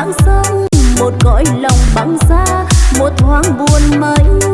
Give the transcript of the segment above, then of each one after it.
tảng sông một cõi lòng băng giá, một thoáng buồn mây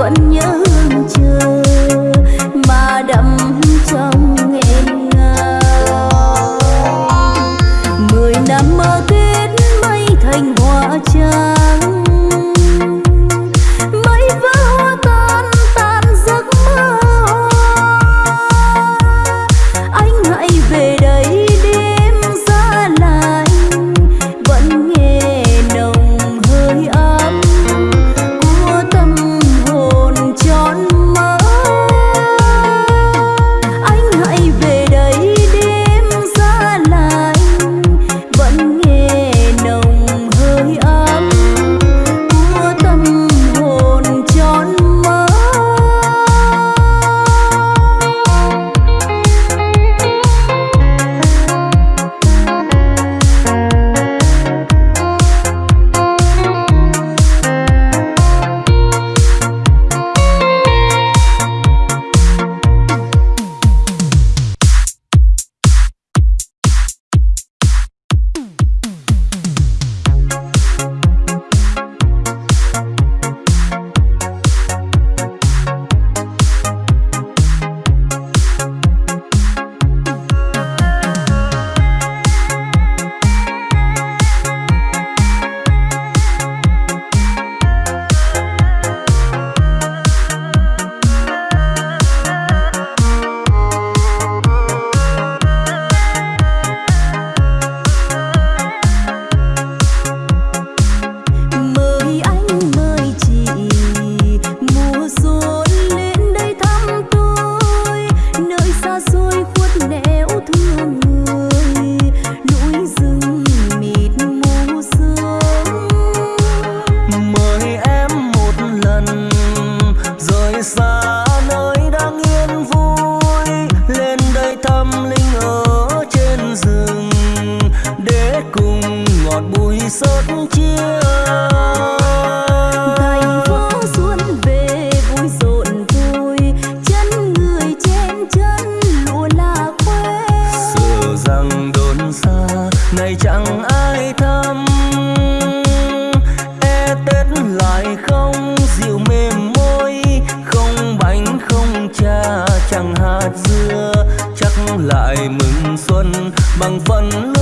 vẫn nhớ bằng phần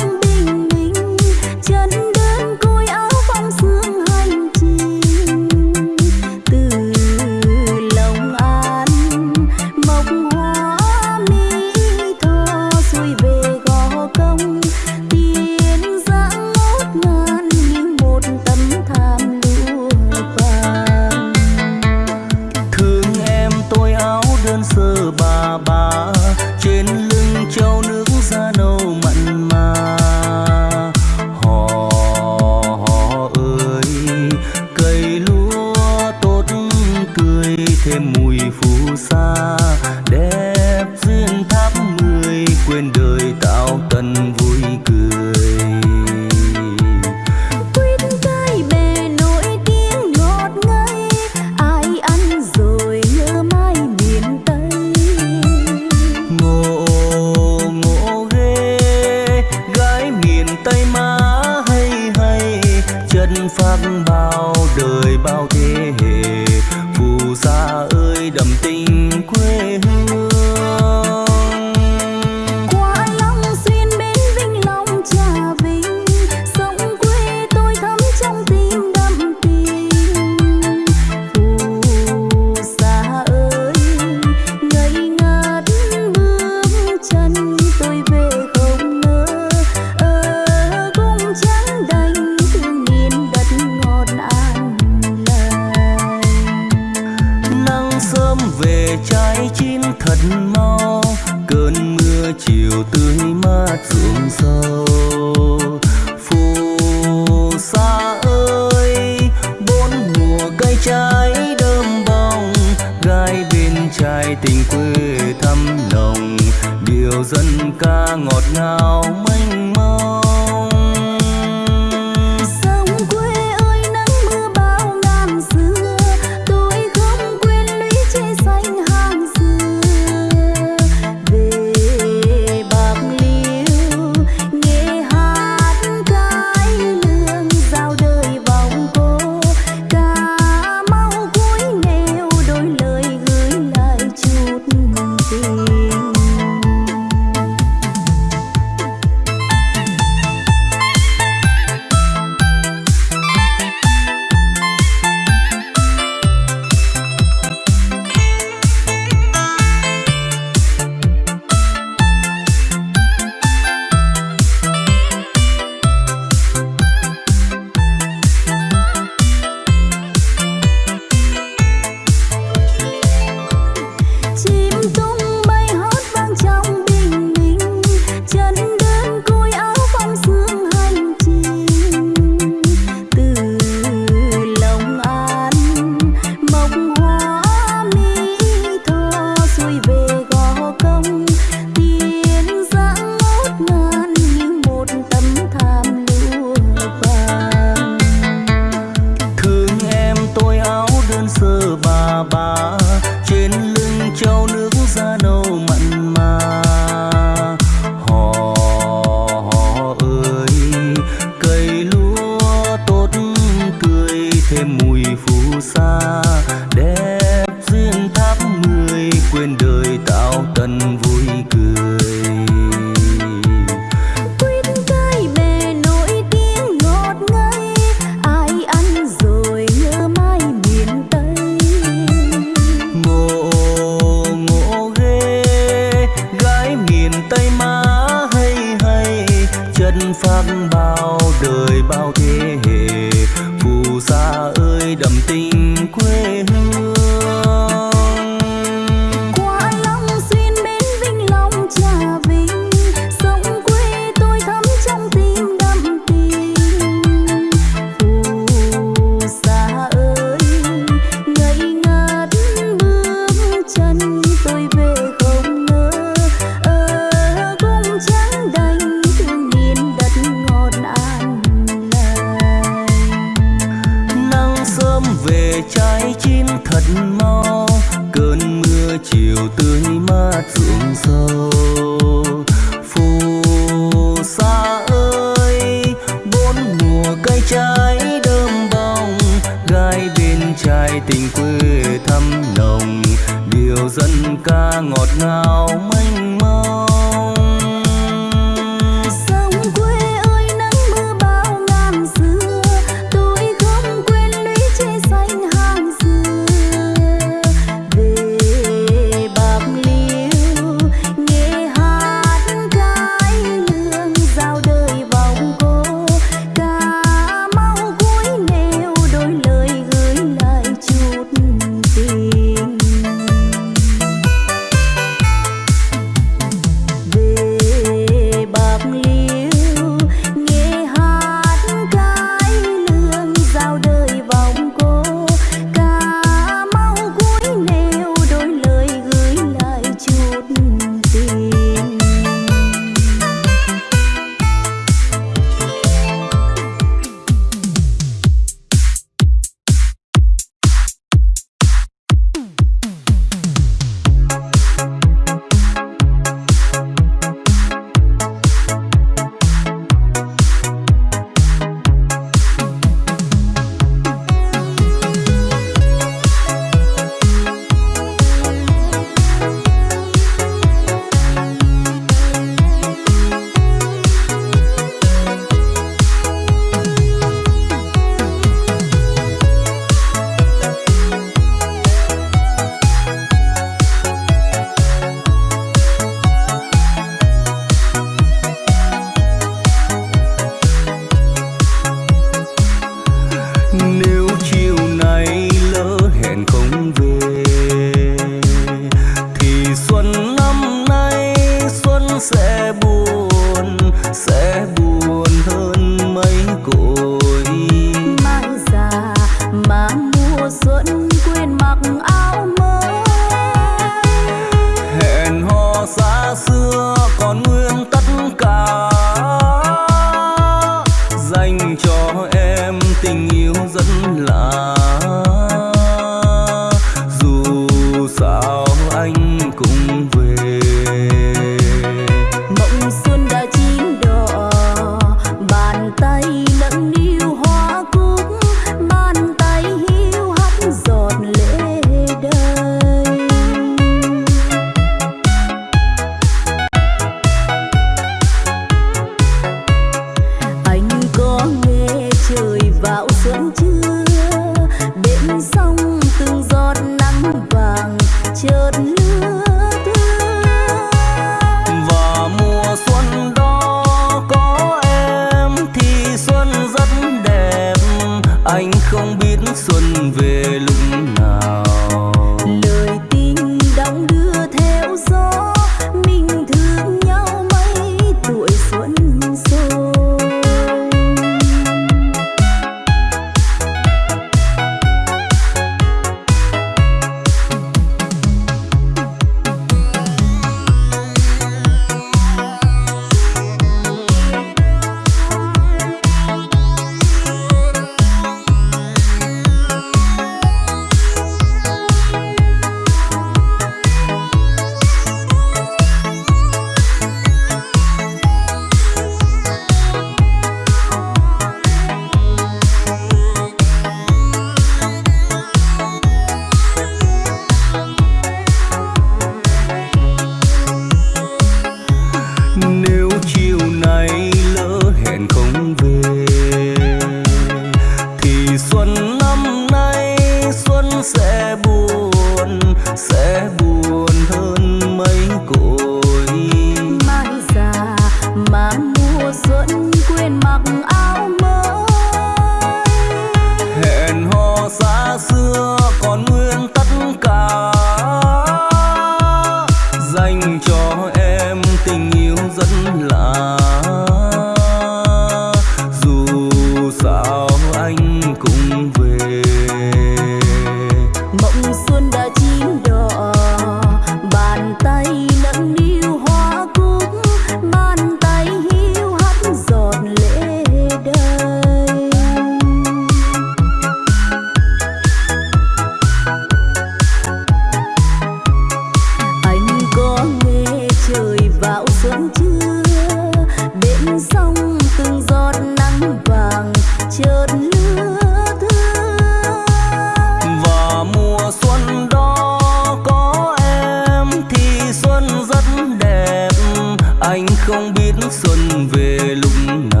không biết xuân về lúc nào.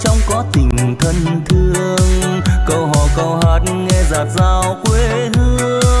Trong có tình thân thương. Câu hò câu hát nghe giạt dao quê hương.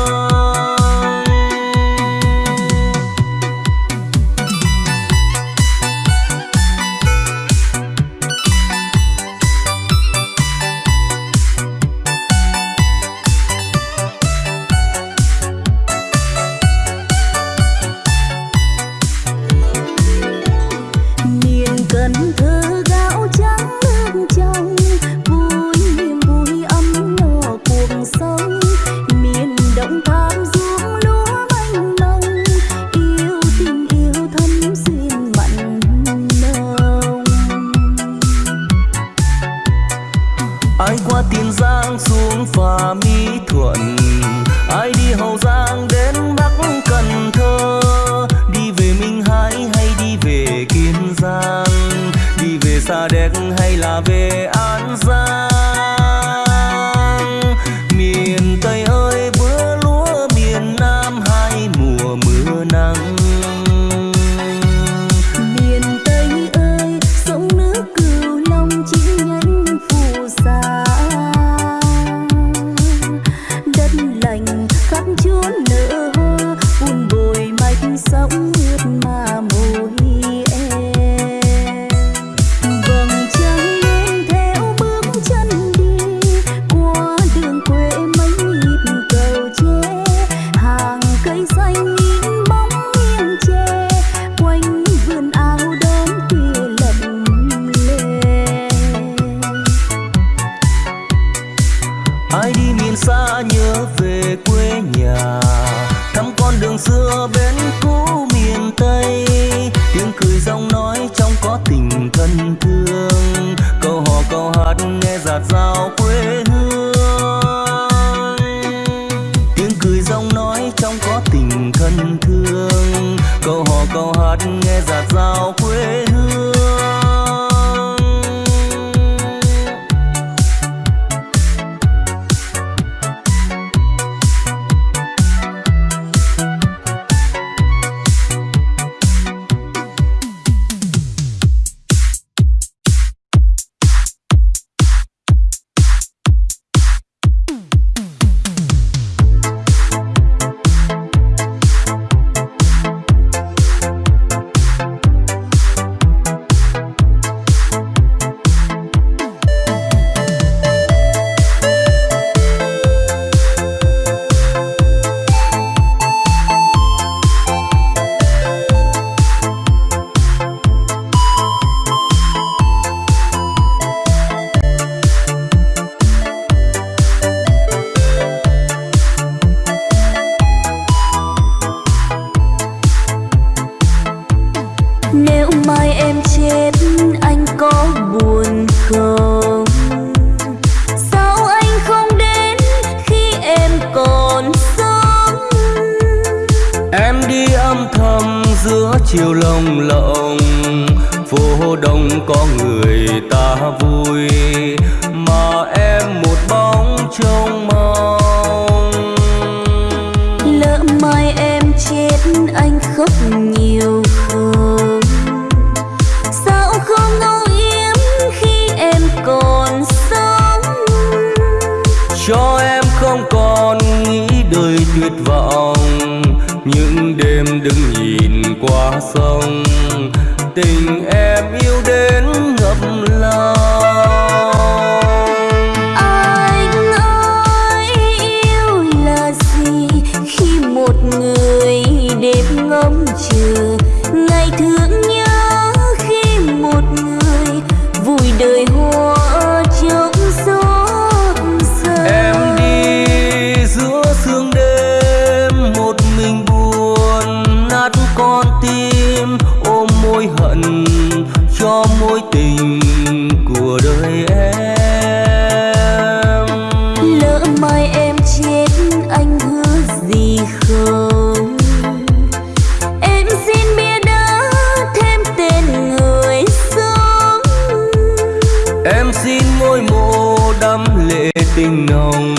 tình nồng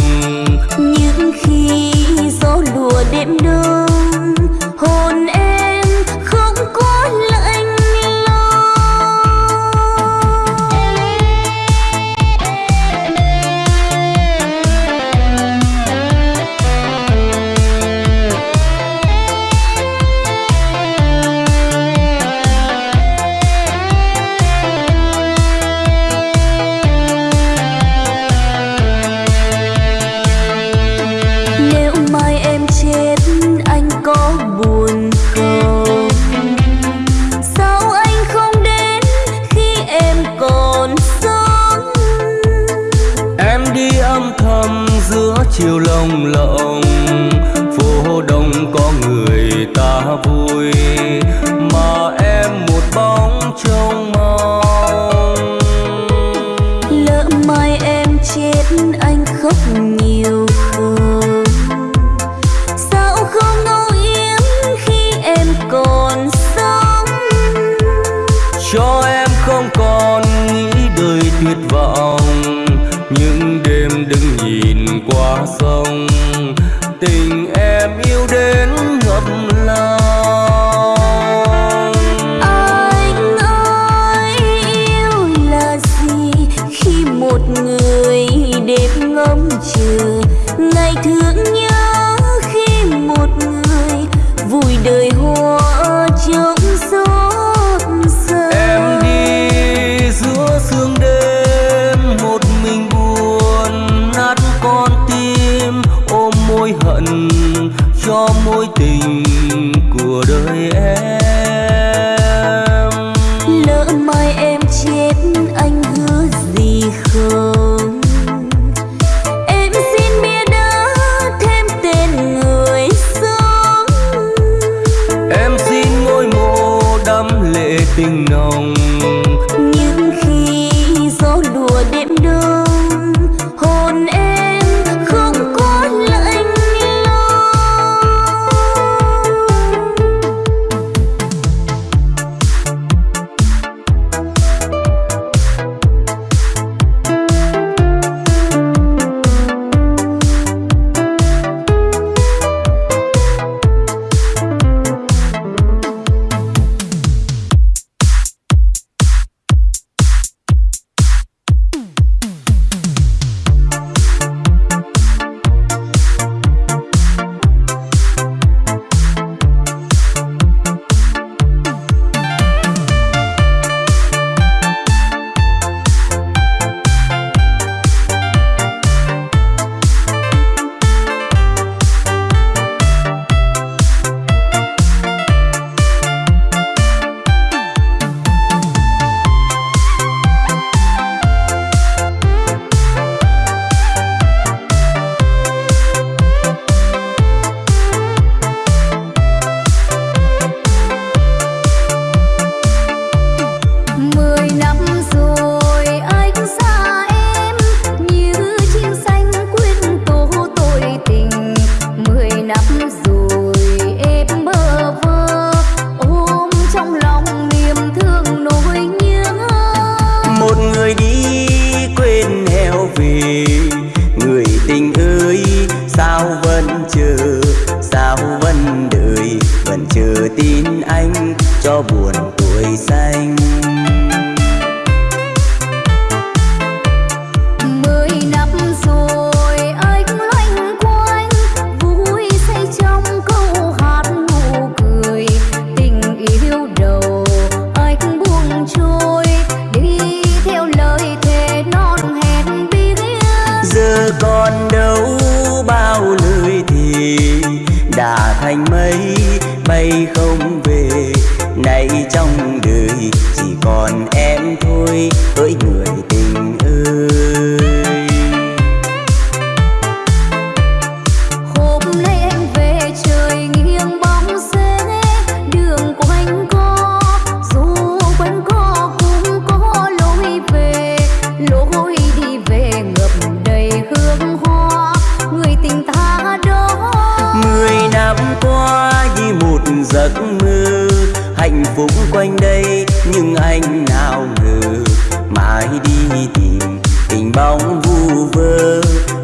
bóng vu vơ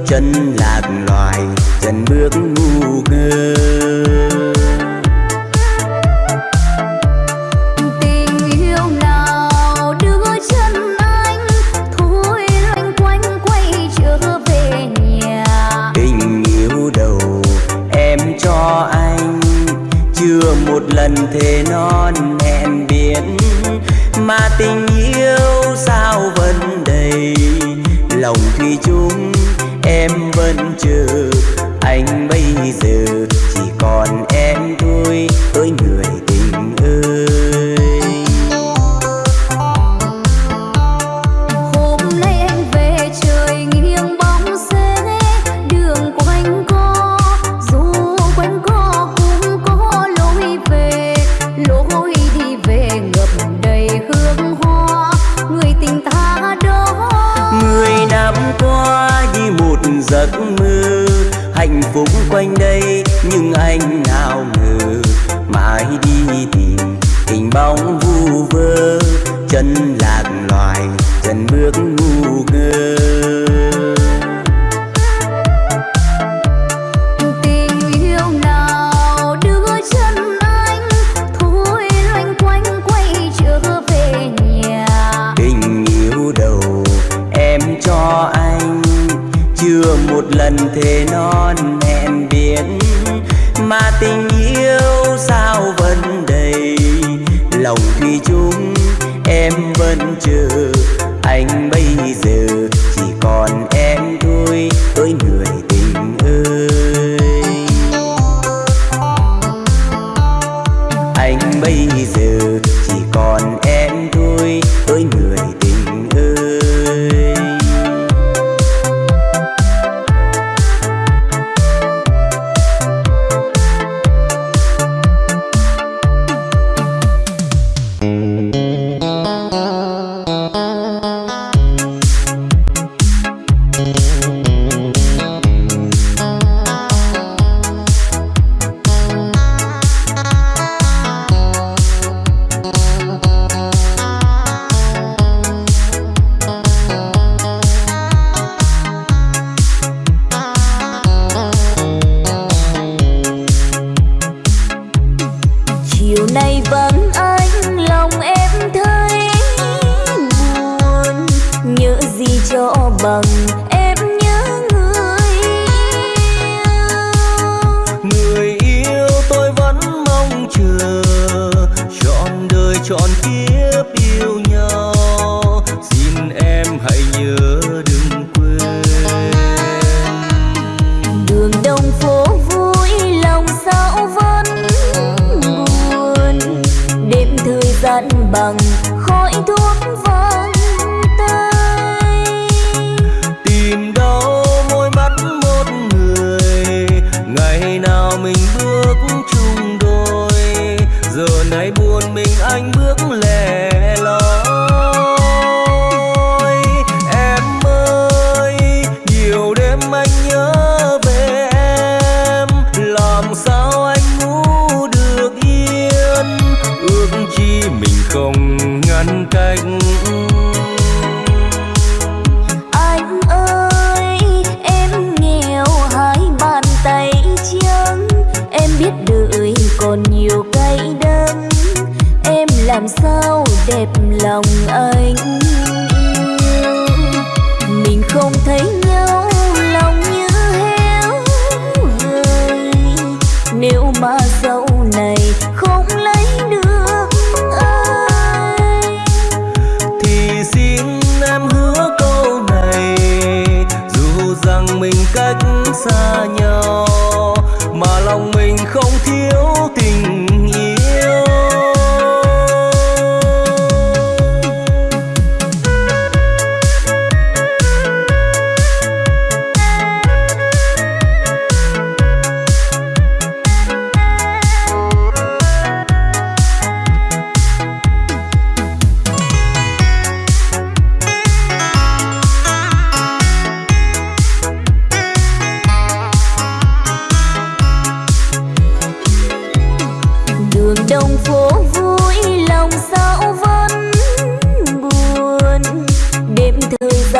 chân lạc loài chân bước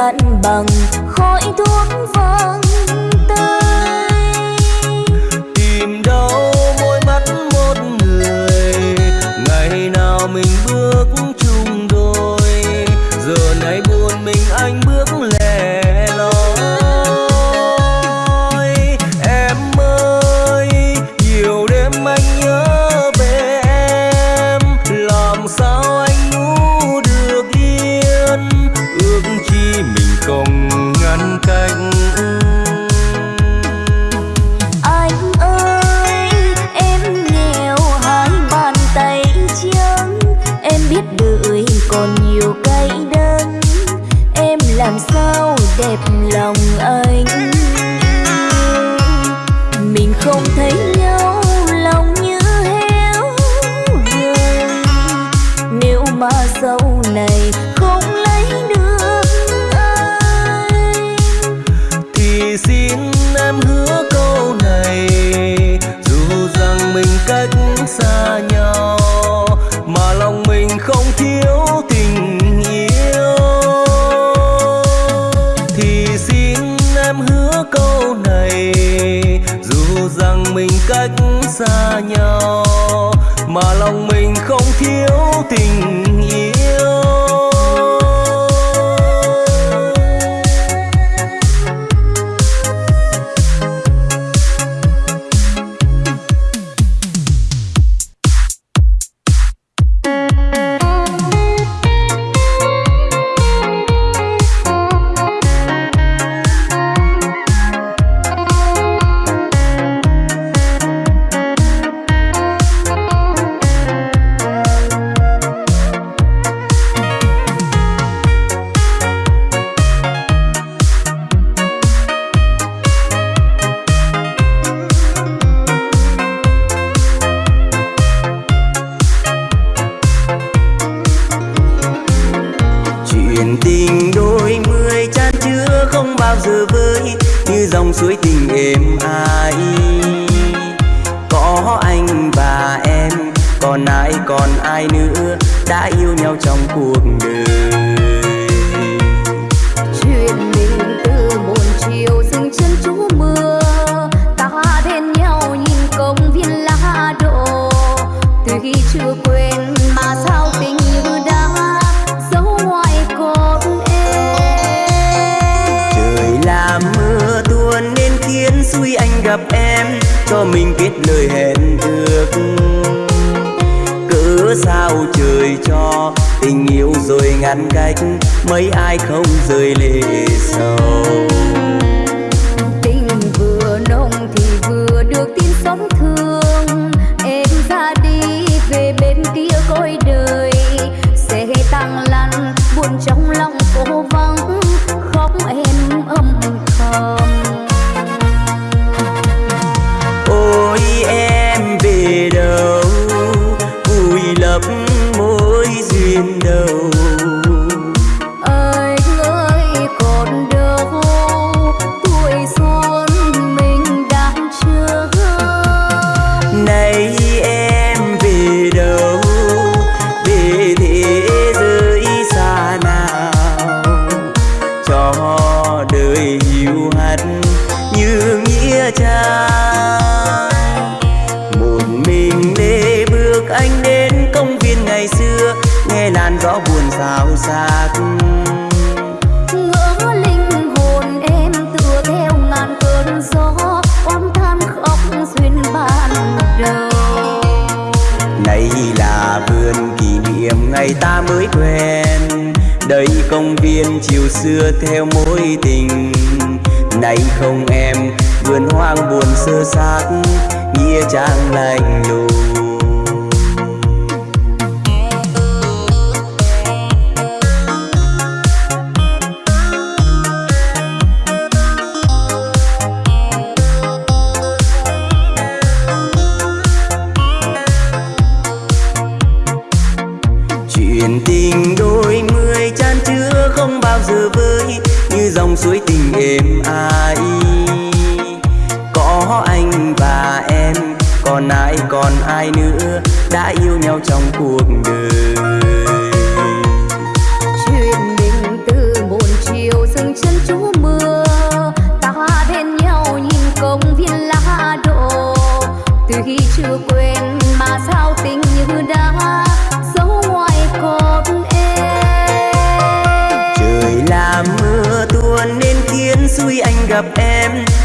cạn bằng khói thuốc vang xa nhau mà lòng mình không thiếu tình cách mấy ai không rời lệ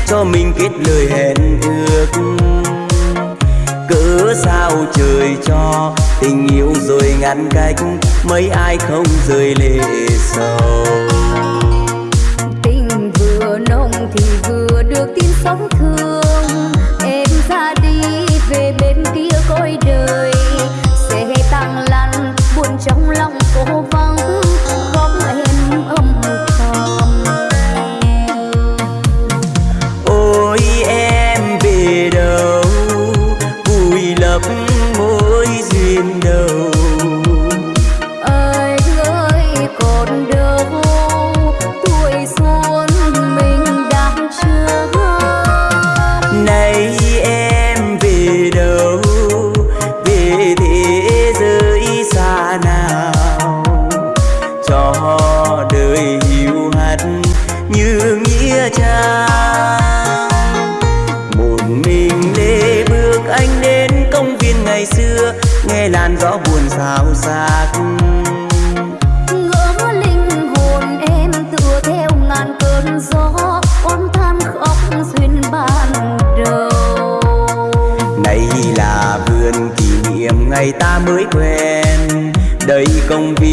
cho mình kết lời hẹn ước. Cớ sao trời cho tình yêu rồi ngăn cách, mấy ai không rơi lệ sầu. Tình vừa nồng thì vừa được tin sống thương.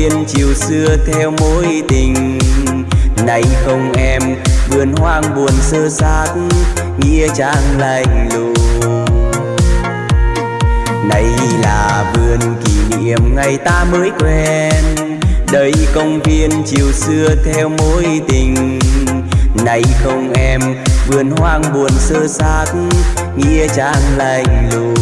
Công viên chiều xưa theo mối tình. Nay không em, vườn hoang buồn sơ sát, nghĩa trang lạnh lùng. Này là vườn kỷ niệm ngày ta mới quen. Đây công viên chiều xưa theo mối tình. Nay không em, vườn hoang buồn sơ sát, nghĩa trang lạnh lùng.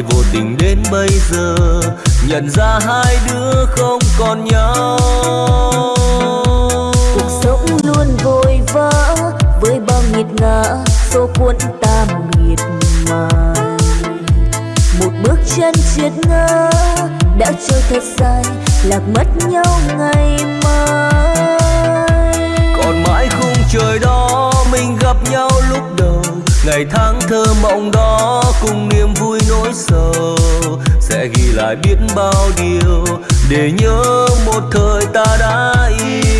lại vô tình đến bây giờ. Nhận ra hai đứa không còn nhau. Cuộc sống luôn vội vã với bao nghiệt ngã số cuốn ta miệt mài một bước chân triệt ngã đã trôi thật dài lạc mất nhau ngày mai. Còn mãi khung trời đó mình gặp nhau lúc đầu ngày tháng thơ mộng đó cùng niềm vui nỗi sầu sẽ ghi lại biết bao điều để nhớ một thời ta đã yêu.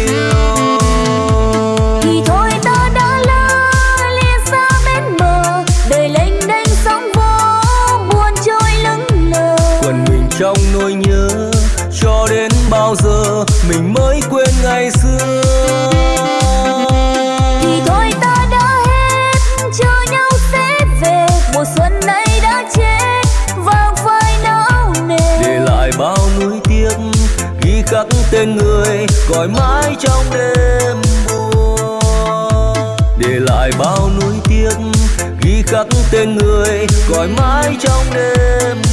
tên người gọi mãi trong đêm buồn để lại bao nuối tiếc ghi khắc tên người gọi mãi trong đêm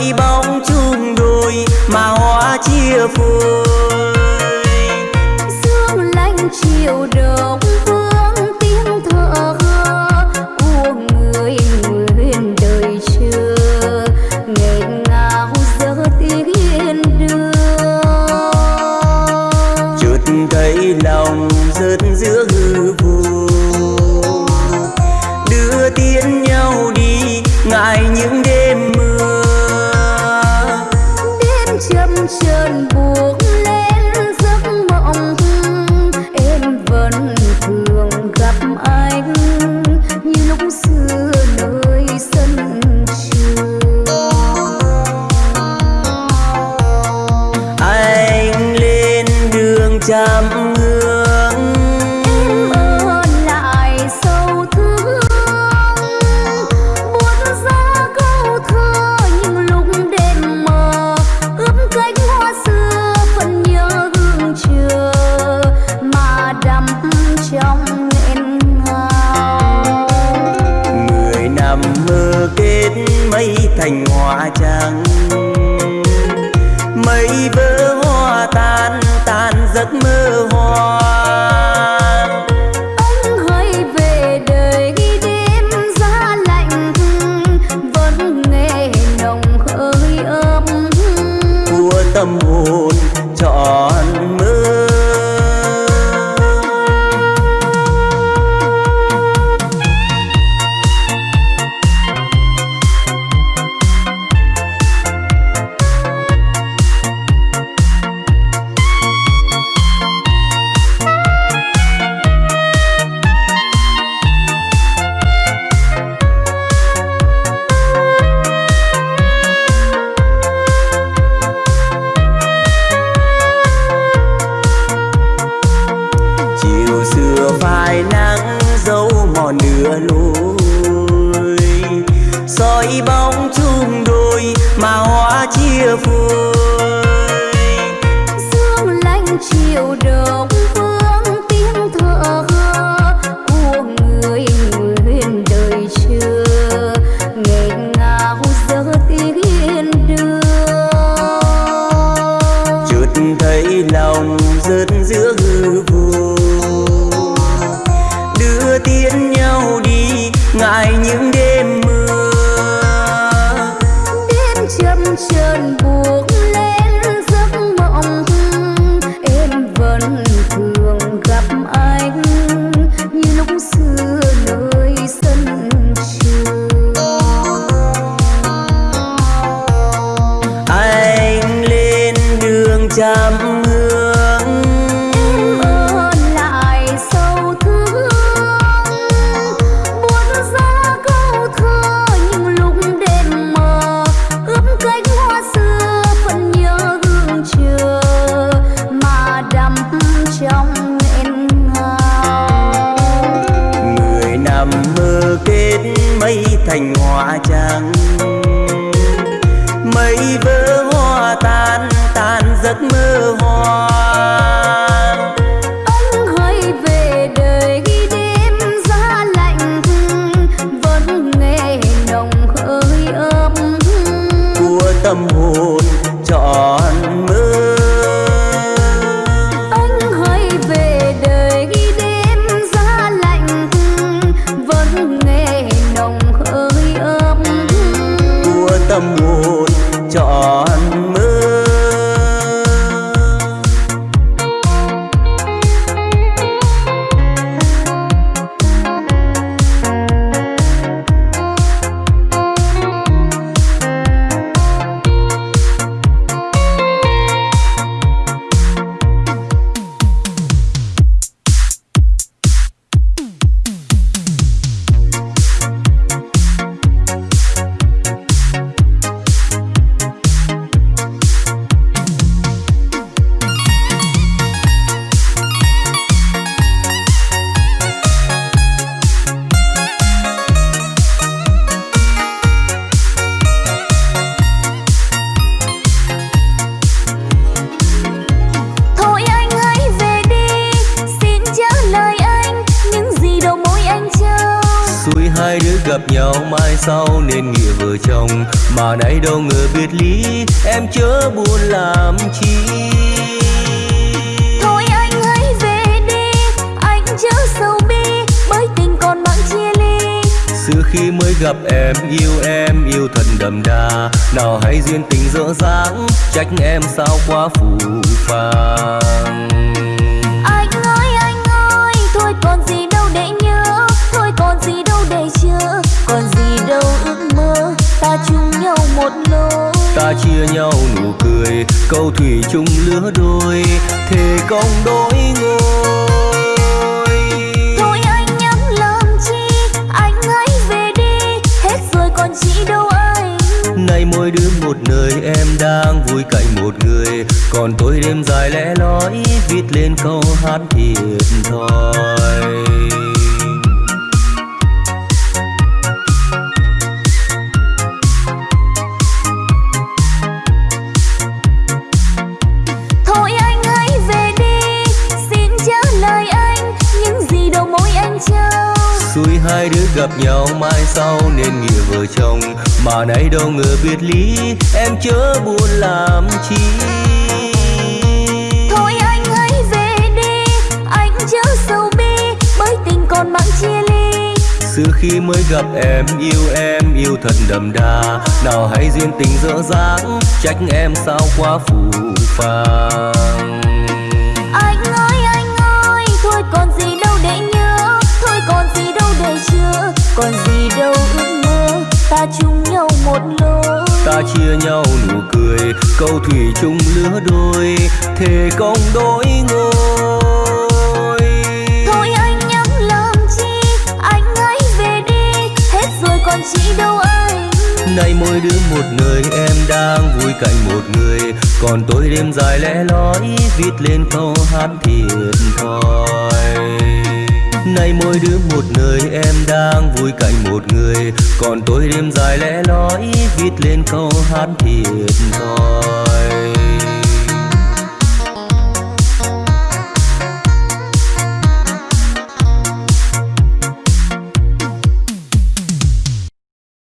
nghe nồng khơi ơi mà nay đâu ngờ biệt ly em chớ buồn làm chi. Thôi anh hãy về đi anh chớ sầu bi bởi tình còn mang chia ly. Xưa khi mới gặp em yêu em yêu thật đậm đà. Nào hay duyên tình dở dáng trách em sao quá phù phàng chia nhau nụ cười câu thủy chung lứa đôi thề công đôi ngôi. Thôi anh nhắm làm chi anh hãy về đi hết rồi còn chị đâu anh. Nay mỗi đứa một nơi em đang vui cạnh một người. Còn tôi đêm dài lẽ loi viết lên câu hát thiệt thòi gặp nhau mai sau nên nghĩa vợ chồng. Mà nay đâu ngờ biệt ly em chớ buồn làm chi. Thôi anh hãy về đi anh chớ sầu bi bởi tình còn mang chia ly. Xưa khi mới gặp em yêu em yêu thật đậm đà. Nào hay duyên tình dở dáng trách em sao quá phù phàng ta chung nhau một lối. Ta chia nhau nụ cười câu thủy chung lứa đôi. Thề công đôi ngôi. Thôi anh nhắm làm chi? Anh hãy về đi. Hết rồi còn chị đâu anh? Nay mỗi đứa một nơi em đang vui cạnh một người. Còn tôi đêm dài lẽ loi viết lên câu hát thiệt thòi Nay mỗi đứa một nơi, em đang vui cạnh một người. Còn tôi đêm dài lẽ lói viết lên câu hát thiệt thòi